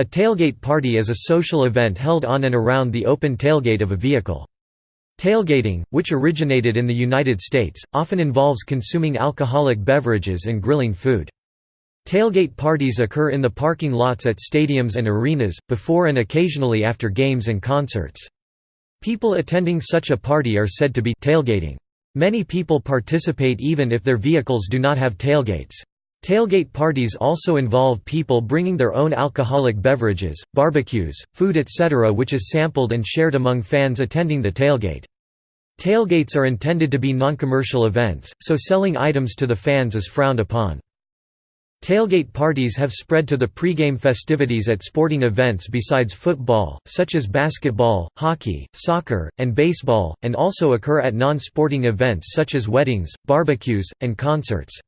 A tailgate party is a social event held on and around the open tailgate of a vehicle. Tailgating, which originated in the United States, often involves consuming alcoholic beverages and grilling food. Tailgate parties occur in the parking lots at stadiums and arenas, before and occasionally after games and concerts. People attending such a party are said to be tailgating. Many people participate even if their vehicles do not have tailgates. Tailgate parties also involve people bringing their own alcoholic beverages, barbecues, food etc. which is sampled and shared among fans attending the tailgate. Tailgates are intended to be non-commercial events, so selling items to the fans is frowned upon. Tailgate parties have spread to the pregame festivities at sporting events besides football, such as basketball, hockey, soccer, and baseball, and also occur at non-sporting events such as weddings, barbecues, and concerts.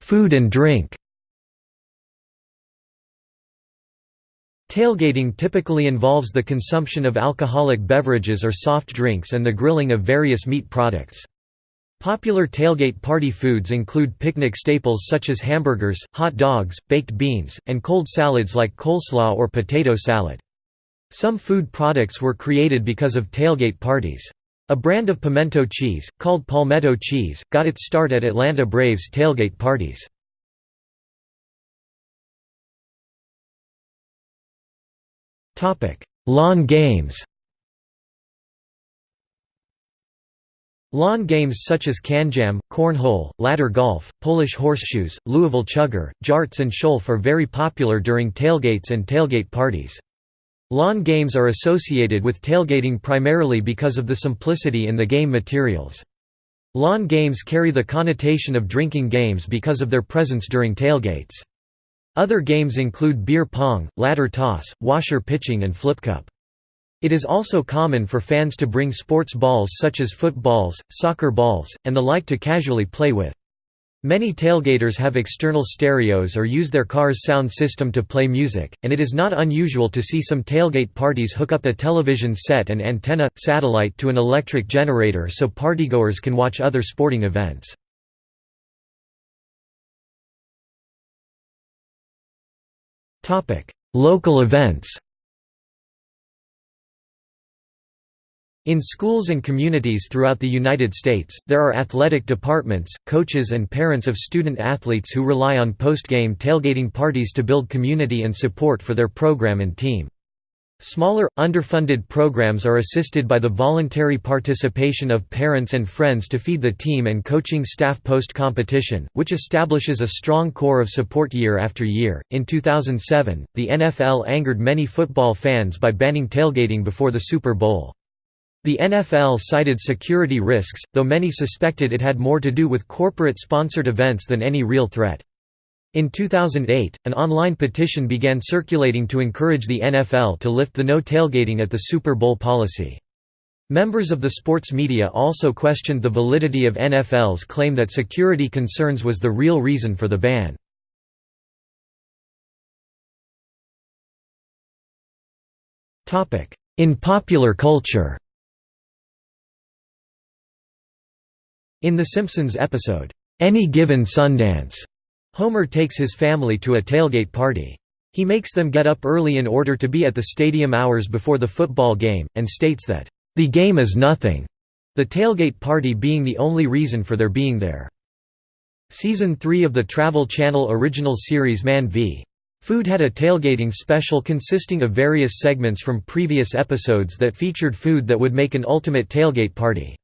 Food and drink Tailgating typically involves the consumption of alcoholic beverages or soft drinks and the grilling of various meat products. Popular tailgate party foods include picnic staples such as hamburgers, hot dogs, baked beans, and cold salads like coleslaw or potato salad. Some food products were created because of tailgate parties. A brand of pimento cheese, called Palmetto cheese, got its start at Atlanta Braves tailgate parties. Lawn games Lawn games such as KanJam, cornhole, ladder golf, Polish horseshoes, Louisville chugger, jarts and sholf are very popular during tailgates and tailgate parties. Lawn games are associated with tailgating primarily because of the simplicity in the game materials. Lawn games carry the connotation of drinking games because of their presence during tailgates. Other games include beer pong, ladder toss, washer pitching and flip cup. It is also common for fans to bring sports balls such as footballs, soccer balls, and the like to casually play with. Many tailgaters have external stereos or use their car's sound system to play music, and it is not unusual to see some tailgate parties hook up a television set and antenna, satellite to an electric generator so partygoers can watch other sporting events. Local events In schools and communities throughout the United States, there are athletic departments, coaches and parents of student athletes who rely on post-game tailgating parties to build community and support for their program and team. Smaller, underfunded programs are assisted by the voluntary participation of parents and friends to feed the team and coaching staff post competition, which establishes a strong core of support year after year. In 2007, the NFL angered many football fans by banning tailgating before the Super Bowl. The NFL cited security risks, though many suspected it had more to do with corporate-sponsored events than any real threat. In 2008, an online petition began circulating to encourage the NFL to lift the no tailgating at the Super Bowl policy. Members of the sports media also questioned the validity of NFL's claim that security concerns was the real reason for the ban. In popular culture In The Simpsons episode, Any Given Sundance, Homer takes his family to a tailgate party. He makes them get up early in order to be at the stadium hours before the football game, and states that, "...the game is nothing," the tailgate party being the only reason for their being there. Season 3 of the Travel Channel original series Man v. Food had a tailgating special consisting of various segments from previous episodes that featured food that would make an ultimate tailgate party.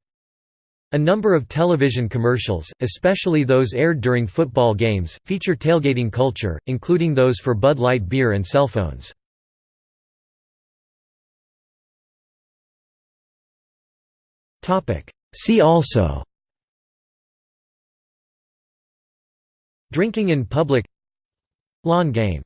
A number of television commercials, especially those aired during football games, feature tailgating culture, including those for Bud Light beer and cell phones. See also Drinking in public Lawn game